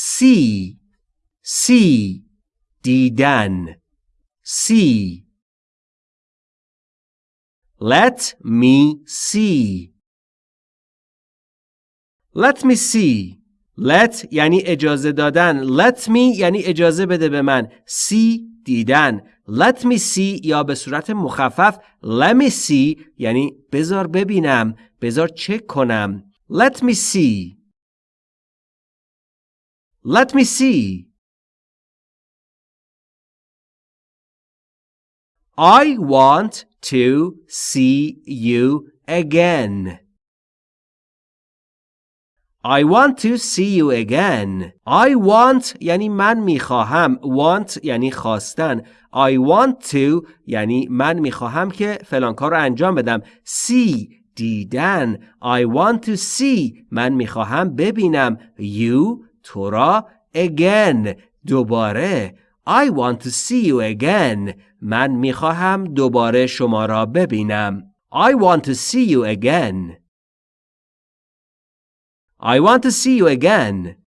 see see دیدن see Let me see. Let me see. Let یعنی اجازه دادن. Let me یعنی اجازه بده به من. See دیدن. Let me see یا به صورت مخفف. Let me see یعنی بذار ببینم. بذار چک کنم. Let me see. Let me see I want to see you again. I want to see you again. I want یعنی من می‌خواهم. Want یعنی خواستن. I want to یعنی من می‌خواهم که فلان کار رو انجام بدم. See دیدن. I want to see من می‌خواهم ببینم. You تو را again دوباره. I want to see you again. من می‌خواهم دوباره شما را ببینم. I want to see you again. I want to see you again.